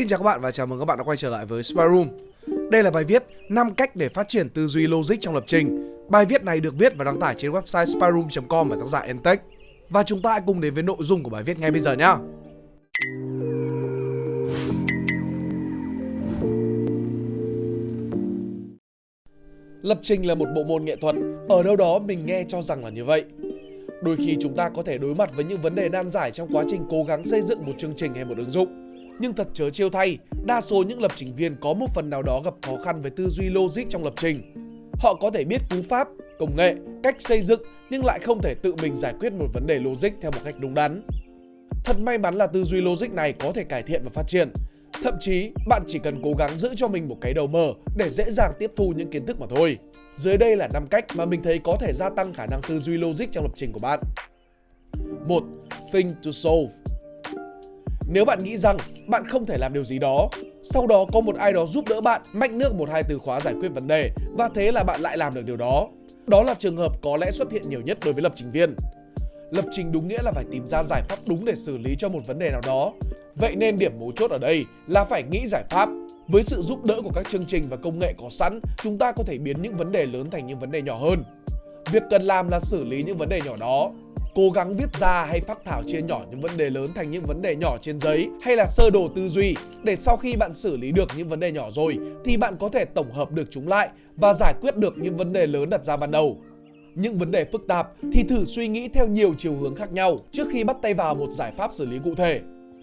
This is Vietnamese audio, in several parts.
Xin chào các bạn và chào mừng các bạn đã quay trở lại với Spy Room. Đây là bài viết 5 cách để phát triển tư duy logic trong lập trình. Bài viết này được viết và đăng tải trên website spyroom.com và tác giả Entech. Và chúng ta hãy cùng đến với nội dung của bài viết ngay bây giờ nhé. Lập trình là một bộ môn nghệ thuật, ở đâu đó mình nghe cho rằng là như vậy. Đôi khi chúng ta có thể đối mặt với những vấn đề nan giải trong quá trình cố gắng xây dựng một chương trình hay một ứng dụng nhưng thật chớ trêu thay, đa số những lập trình viên có một phần nào đó gặp khó khăn với tư duy logic trong lập trình. Họ có thể biết cú pháp, công nghệ, cách xây dựng nhưng lại không thể tự mình giải quyết một vấn đề logic theo một cách đúng đắn. Thật may mắn là tư duy logic này có thể cải thiện và phát triển. Thậm chí, bạn chỉ cần cố gắng giữ cho mình một cái đầu mở để dễ dàng tiếp thu những kiến thức mà thôi. Dưới đây là 5 cách mà mình thấy có thể gia tăng khả năng tư duy logic trong lập trình của bạn. 1. Think to solve nếu bạn nghĩ rằng bạn không thể làm điều gì đó, sau đó có một ai đó giúp đỡ bạn mách nước một hai từ khóa giải quyết vấn đề và thế là bạn lại làm được điều đó. Đó là trường hợp có lẽ xuất hiện nhiều nhất đối với lập trình viên. Lập trình đúng nghĩa là phải tìm ra giải pháp đúng để xử lý cho một vấn đề nào đó. Vậy nên điểm mấu chốt ở đây là phải nghĩ giải pháp. Với sự giúp đỡ của các chương trình và công nghệ có sẵn, chúng ta có thể biến những vấn đề lớn thành những vấn đề nhỏ hơn. Việc cần làm là xử lý những vấn đề nhỏ đó cố gắng viết ra hay phác thảo chia nhỏ những vấn đề lớn thành những vấn đề nhỏ trên giấy hay là sơ đồ tư duy để sau khi bạn xử lý được những vấn đề nhỏ rồi thì bạn có thể tổng hợp được chúng lại và giải quyết được những vấn đề lớn đặt ra ban đầu. Những vấn đề phức tạp thì thử suy nghĩ theo nhiều chiều hướng khác nhau trước khi bắt tay vào một giải pháp xử lý cụ thể.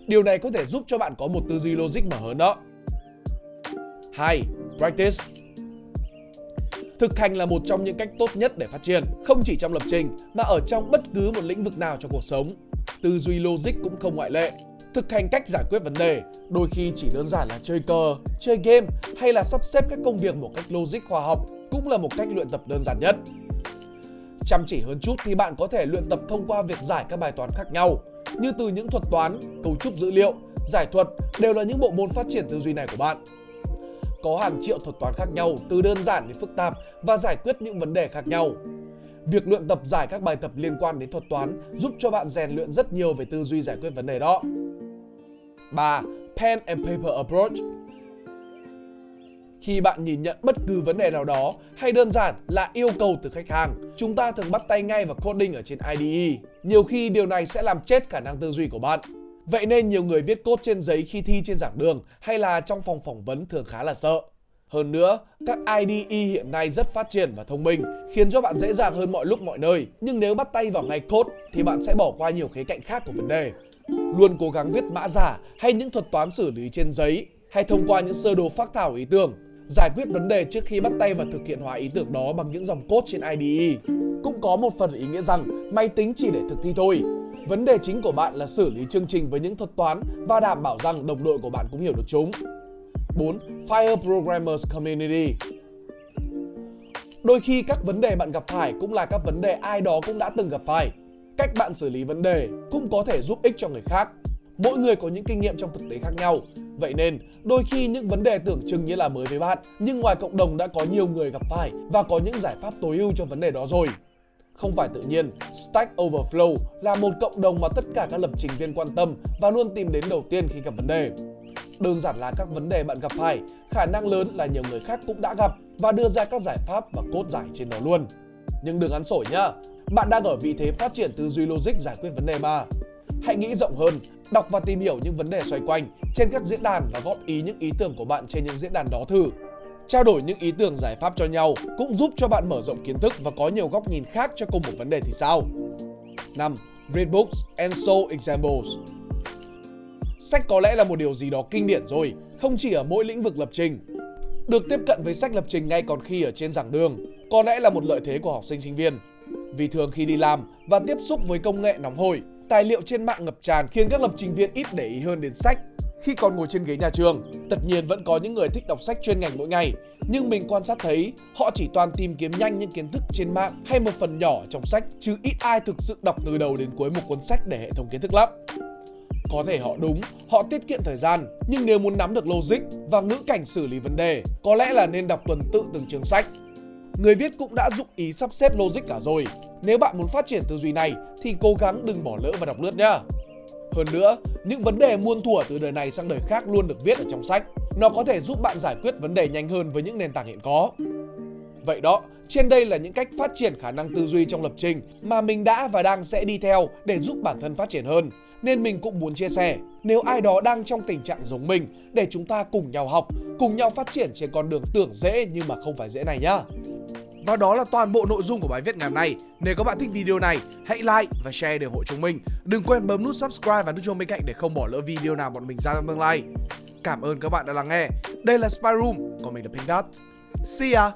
Điều này có thể giúp cho bạn có một tư duy logic mở hơn đó. 2. Practice Thực hành là một trong những cách tốt nhất để phát triển, không chỉ trong lập trình mà ở trong bất cứ một lĩnh vực nào trong cuộc sống. Tư duy logic cũng không ngoại lệ. Thực hành cách giải quyết vấn đề, đôi khi chỉ đơn giản là chơi cờ, chơi game hay là sắp xếp các công việc một cách logic khoa học cũng là một cách luyện tập đơn giản nhất. Chăm chỉ hơn chút thì bạn có thể luyện tập thông qua việc giải các bài toán khác nhau, như từ những thuật toán, cấu trúc dữ liệu, giải thuật đều là những bộ môn phát triển tư duy này của bạn có hàng triệu thuật toán khác nhau từ đơn giản đến phức tạp và giải quyết những vấn đề khác nhau. Việc luyện tập giải các bài tập liên quan đến thuật toán giúp cho bạn rèn luyện rất nhiều về tư duy giải quyết vấn đề đó. 3. Pen and paper approach khi bạn nhìn nhận bất cứ vấn đề nào đó hay đơn giản là yêu cầu từ khách hàng, chúng ta thường bắt tay ngay vào coding ở trên IDE. Nhiều khi điều này sẽ làm chết khả năng tư duy của bạn. Vậy nên nhiều người viết cốt trên giấy khi thi trên giảng đường hay là trong phòng phỏng vấn thường khá là sợ. Hơn nữa, các IDE hiện nay rất phát triển và thông minh, khiến cho bạn dễ dàng hơn mọi lúc mọi nơi. Nhưng nếu bắt tay vào ngay code thì bạn sẽ bỏ qua nhiều khía cạnh khác của vấn đề. Luôn cố gắng viết mã giả hay những thuật toán xử lý trên giấy hay thông qua những sơ đồ phác thảo ý tưởng, giải quyết vấn đề trước khi bắt tay vào thực hiện hóa ý tưởng đó bằng những dòng code trên IDE. Cũng có một phần ý nghĩa rằng máy tính chỉ để thực thi thôi, Vấn đề chính của bạn là xử lý chương trình với những thuật toán và đảm bảo rằng đồng đội của bạn cũng hiểu được chúng. 4. Fire Programmers Community Đôi khi các vấn đề bạn gặp phải cũng là các vấn đề ai đó cũng đã từng gặp phải. Cách bạn xử lý vấn đề cũng có thể giúp ích cho người khác. Mỗi người có những kinh nghiệm trong thực tế khác nhau. Vậy nên, đôi khi những vấn đề tưởng chừng như là mới với bạn, nhưng ngoài cộng đồng đã có nhiều người gặp phải và có những giải pháp tối ưu cho vấn đề đó rồi. Không phải tự nhiên, Stack Overflow là một cộng đồng mà tất cả các lập trình viên quan tâm và luôn tìm đến đầu tiên khi gặp vấn đề. Đơn giản là các vấn đề bạn gặp phải, khả năng lớn là nhiều người khác cũng đã gặp và đưa ra các giải pháp và cốt giải trên đó luôn. Nhưng đừng ăn sổi nhá, bạn đang ở vị thế phát triển tư duy logic giải quyết vấn đề mà. Hãy nghĩ rộng hơn, đọc và tìm hiểu những vấn đề xoay quanh trên các diễn đàn và góp ý những ý tưởng của bạn trên những diễn đàn đó thử. Trao đổi những ý tưởng giải pháp cho nhau cũng giúp cho bạn mở rộng kiến thức và có nhiều góc nhìn khác cho cùng một vấn đề thì sao? 5. Read books and show examples Sách có lẽ là một điều gì đó kinh điển rồi, không chỉ ở mỗi lĩnh vực lập trình. Được tiếp cận với sách lập trình ngay còn khi ở trên giảng đường, có lẽ là một lợi thế của học sinh sinh viên. Vì thường khi đi làm và tiếp xúc với công nghệ nóng hổi, tài liệu trên mạng ngập tràn khiến các lập trình viên ít để ý hơn đến sách khi còn ngồi trên ghế nhà trường. Tất nhiên vẫn có những người thích đọc sách chuyên ngành mỗi ngày, nhưng mình quan sát thấy họ chỉ toàn tìm kiếm nhanh những kiến thức trên mạng hay một phần nhỏ trong sách chứ ít ai thực sự đọc từ đầu đến cuối một cuốn sách để hệ thống kiến thức lắm. Có thể họ đúng, họ tiết kiệm thời gian, nhưng nếu muốn nắm được logic và ngữ cảnh xử lý vấn đề, có lẽ là nên đọc tuần tự từng chương sách. Người viết cũng đã dụng ý sắp xếp logic cả rồi. Nếu bạn muốn phát triển tư duy này thì cố gắng đừng bỏ lỡ và đọc lướt nhá. Hơn nữa, những vấn đề muôn thuở từ đời này sang đời khác luôn được viết ở trong sách. Nó có thể giúp bạn giải quyết vấn đề nhanh hơn với những nền tảng hiện có. Vậy đó, trên đây là những cách phát triển khả năng tư duy trong lập trình mà mình đã và đang sẽ đi theo để giúp bản thân phát triển hơn. Nên mình cũng muốn chia sẻ, nếu ai đó đang trong tình trạng giống mình để chúng ta cùng nhau học, cùng nhau phát triển trên con đường tưởng dễ nhưng mà không phải dễ này nhá. Và đó là toàn bộ nội dung của bài viết ngày hôm nay. Nếu các bạn thích video này, hãy like và share để ủng hộ chúng mình. Đừng quên bấm nút subscribe và nút chuông bên cạnh để không bỏ lỡ video nào bọn mình ra trong tương lai. Cảm ơn các bạn đã lắng nghe. Đây là Spy Room, còn mình là Pink Dot. See ya!